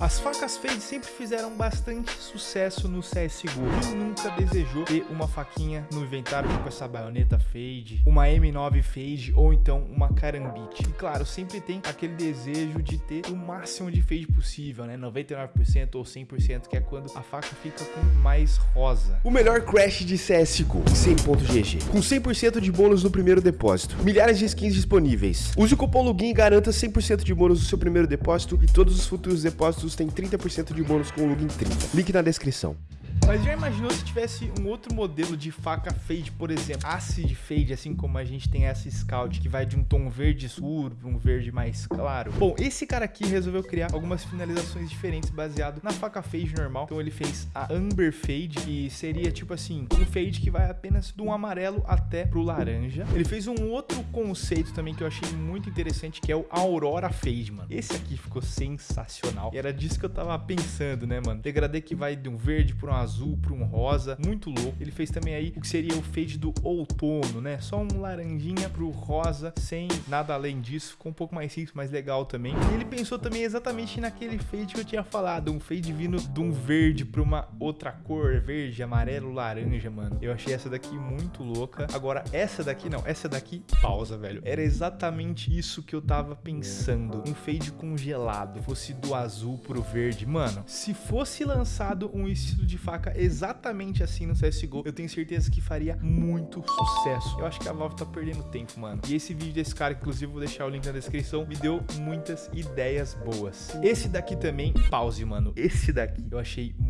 As facas fade sempre fizeram bastante sucesso no CSGO. Quem nunca desejou ter uma faquinha no inventário com essa baioneta fade, uma M9 fade ou então uma carambite? E claro, sempre tem aquele desejo de ter o máximo de fade possível, né? 99% ou 100%, que é quando a faca fica com mais rosa. O melhor crash de CSGO, 100.gg, com 100% de bônus no primeiro depósito, milhares de skins disponíveis. Use o cupom LOGIN e garanta 100% de bônus no seu primeiro depósito e todos os futuros depósitos tem 30% de bônus com o login 30. Link na descrição. Mas já imaginou se tivesse um outro modelo de faca fade, por exemplo, acid fade, assim como a gente tem essa scout, que vai de um tom verde escuro para um verde mais claro? Bom, esse cara aqui resolveu criar algumas finalizações diferentes baseado na faca fade normal. Então ele fez a amber fade, que seria tipo assim, um fade que vai apenas do amarelo até pro laranja. Ele fez um outro conceito também que eu achei muito interessante, que é o aurora fade, mano. Esse aqui ficou sensacional. E era disso que eu tava pensando, né, mano? Degradê que vai de um verde para um azul azul para um rosa, muito louco. Ele fez também aí o que seria o fade do outono, né? Só um laranjinha pro rosa, sem nada além disso. Ficou um pouco mais simples, mais legal também. E ele pensou também exatamente naquele fade que eu tinha falado, um fade vindo de um verde para uma outra cor, verde, amarelo, laranja, mano. Eu achei essa daqui muito louca. Agora, essa daqui não, essa daqui, pausa, velho. Era exatamente isso que eu tava pensando. Um fade congelado, fosse do azul pro verde. Mano, se fosse lançado um estilo de faca exatamente assim no CSGO, eu tenho certeza que faria muito sucesso. Eu acho que a Valve tá perdendo tempo, mano. E esse vídeo desse cara, inclusive, vou deixar o link na descrição, me deu muitas ideias boas. Esse daqui também, pause, mano. Esse daqui eu achei muito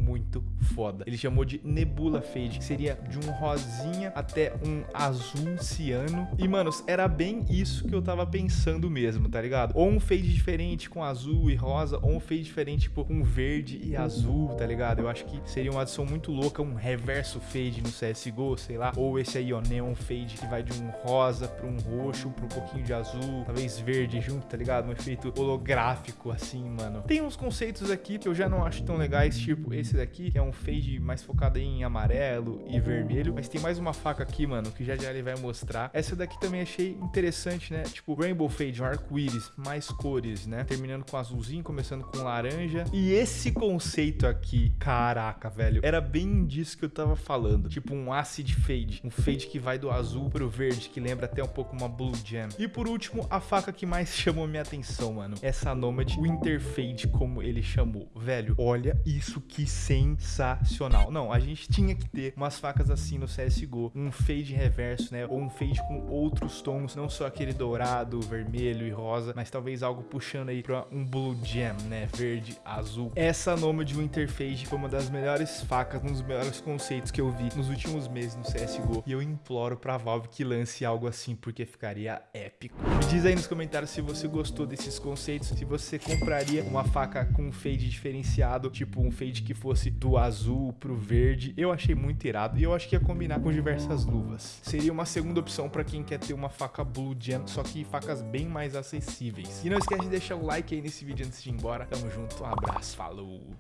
foda. Ele chamou de Nebula Fade, que seria de um rosinha até um azul ciano. E, mano, era bem isso que eu tava pensando mesmo, tá ligado? Ou um fade diferente com azul e rosa, ou um fade diferente, tipo, com verde e azul, tá ligado? Eu acho que seria uma adição muito louca, um reverso fade no CSGO, sei lá. Ou esse aí, ó, neon fade, que vai de um rosa para um roxo, para um pouquinho de azul, talvez verde junto, tá ligado? Um efeito holográfico, assim, mano. Tem uns conceitos aqui que eu já não acho tão legais, tipo esse daqui, que é um fade mais focado em amarelo e vermelho. Mas tem mais uma faca aqui, mano, que já já ele vai mostrar. Essa daqui também achei interessante, né? Tipo, Rainbow Fade, um arco-íris, mais cores, né? Terminando com azulzinho, começando com laranja. E esse conceito aqui, caraca, velho, era era bem disso que eu tava falando. Tipo um acid fade. Um fade que vai do azul pro verde, que lembra até um pouco uma blue jam. E por último, a faca que mais chamou minha atenção, mano. Essa Nomad Winter Fade, como ele chamou. Velho, olha isso que sensacional. Não, a gente tinha que ter umas facas assim no CSGO. Um fade reverso, né? Ou um fade com outros tons, não só aquele dourado, vermelho e rosa, mas talvez algo puxando aí pra um blue jam, né? Verde, azul. Essa Nomad Winter Fade foi uma das melhores facas facas, um dos melhores conceitos que eu vi nos últimos meses no CSGO. E eu imploro pra Valve que lance algo assim, porque ficaria épico. Me diz aí nos comentários se você gostou desses conceitos, se você compraria uma faca com um fade diferenciado, tipo um fade que fosse do azul pro verde. Eu achei muito irado e eu acho que ia combinar com diversas luvas. Seria uma segunda opção pra quem quer ter uma faca Blue Gem, só que facas bem mais acessíveis. E não esquece de deixar o like aí nesse vídeo antes de ir embora. Tamo junto, um abraço, falou!